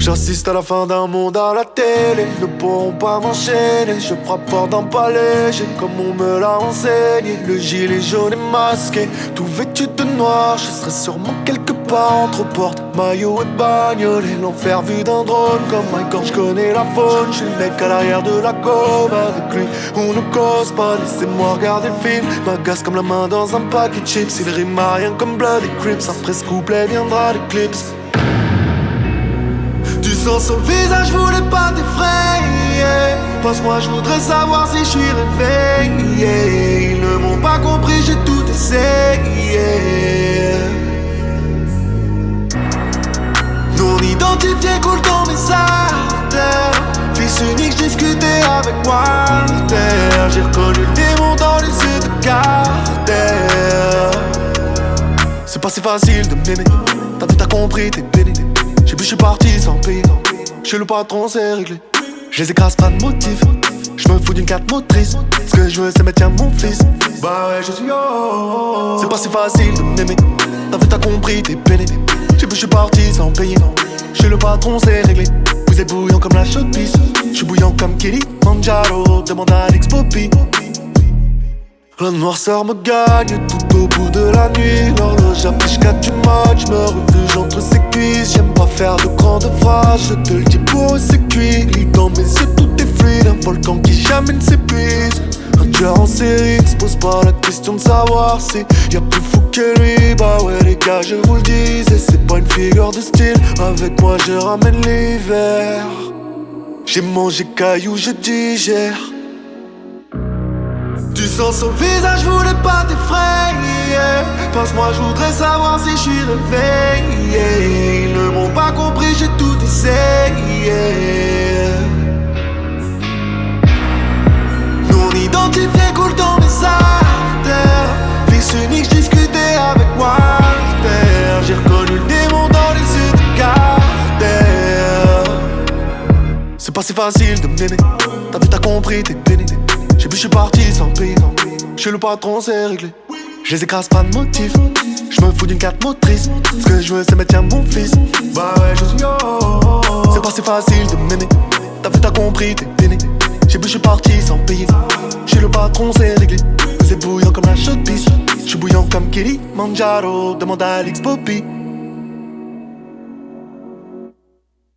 J'assiste à la fin d'un monde à la télé. Ne pourront pas m'enchaîner. Je frappe fort le palais. J'ai comme on me l'a enseigné. Le gilet jaune est masqué. Tout vêtu de noir. Je serai sûrement quelque part entre porte, maillot et bagnole. Et l'enfer vu d'un drone. Comme un quand je connais la faune. Je suis le mec à l'arrière de la com. Avec lui, on ne cause pas. Laissez-moi regarder le film. M'agace comme la main dans un paquet de chips. Il rime à rien comme Bloody Crips. Après ce couplet viendra l'éclipse. Sang sur le visage, je voulais pas t'effrayer. Pense-moi, je voudrais savoir si je suis réveillé. Ils ne m'ont pas compris, j'ai tout essayé. Non identifié coule dans mes artères. Fils unique, discuté avec Walter. J'ai reconnu le démon dans les yeux de Carter. C'est pas si facile de m'aimer. T'as vu, t'as compris, t'es béni. Je suis parti sans payer. Chez le patron, c'est réglé. Je les écrase pas de motif. Je me fous d'une carte motrice. Ce que je veux, c'est mettre mon fils. Bah ouais, je suis yo. C'est pas si facile de m'aimer. T'as vu, t'as compris, t'es. J'ai vu, je suis parti sans payer. Chez le patron, c'est réglé. Vous êtes bouillant comme la chaude pisse. Je suis bouillant comme Kelly Manjaro. Demande à Alex Poppy. La noirceur me gagne tout au bout de la nuit L'horloge affiche 4 du match Me refuge entre pas faire de grandes Je te le dis pour c'est cuit Lis dans mes yeux tout est fluide Un volcan qui jamais ne s'épuise. Un tueur en série se pose pas la question de savoir si Y'a plus fou que lui. Bah ouais les gars je vous le disais C'est pas une figure de style. Avec moi je ramène l'hiver. J'ai mangé cailloux je digère du sang sur le visage, je voulais pas t'effrayer. Pense-moi, je voudrais savoir si je suis réveillé. Ils ne m'ont pas compris, j'ai tout essayé. Non identifié coule dans mes artères. Fils unique, je discutais avec Walter. J'ai reconnu le démon dans les yeux de Carter C'est pas si facile de m'aimer T'as vu, t'as compris, t'es béni vu, je suis parti sans payer. Chez le patron, c'est réglé. Je les écrase pas de motif. Je me fous d'une carte motrice. Ce que je veux, c'est mettre mon fils. Bah ouais, je suis yo. C'est pas si facile de m'aimer. T'as vu, t'as compris, t'es béni. J'ai vu, je suis parti sans payer. Chez le patron, c'est réglé. Êtes bouillant comme la chaude. Je suis bouillant comme Kelly Manjaro. Demande à Alex.